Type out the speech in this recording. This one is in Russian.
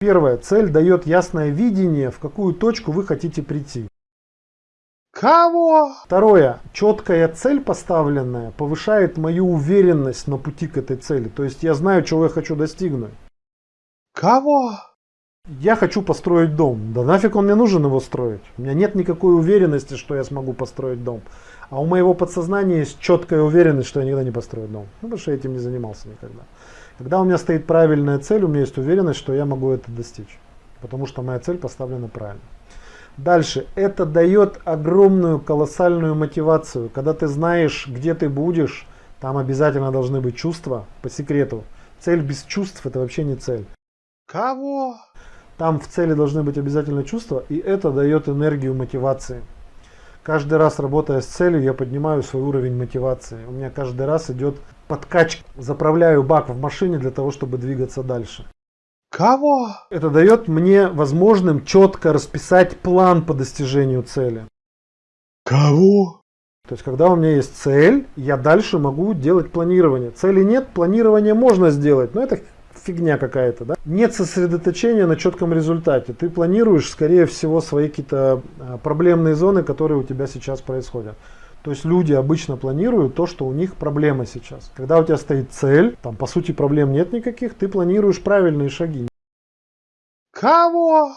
Первое. Цель дает ясное видение, в какую точку вы хотите прийти. Кого? Второе. Четкая цель поставленная повышает мою уверенность на пути к этой цели. То есть я знаю, чего я хочу достигнуть. Кого? Я хочу построить дом. Да нафиг он мне нужен его строить? У меня нет никакой уверенности, что я смогу построить дом. А у моего подсознания есть четкая уверенность, что я никогда не построю дом. Ну, потому что я этим не занимался никогда. Когда у меня стоит правильная цель, у меня есть уверенность, что я могу это достичь. Потому что моя цель поставлена правильно. Дальше. Это дает огромную, колоссальную мотивацию. Когда ты знаешь, где ты будешь, там обязательно должны быть чувства, по секрету. Цель без чувств это вообще не цель. Кого? Там в цели должны быть обязательно чувства, и это дает энергию мотивации. Каждый раз работая с целью, я поднимаю свой уровень мотивации. У меня каждый раз идет подкачка. Заправляю бак в машине для того, чтобы двигаться дальше. Кого? Это дает мне возможным четко расписать план по достижению цели. Кого? То есть, когда у меня есть цель, я дальше могу делать планирование. Цели нет, планирование можно сделать, но это фигня какая-то, да? Нет сосредоточения на четком результате. Ты планируешь, скорее всего, свои какие-то а, проблемные зоны, которые у тебя сейчас происходят. То есть люди обычно планируют то, что у них проблема сейчас. Когда у тебя стоит цель, там по сути проблем нет никаких, ты планируешь правильные шаги. Кого?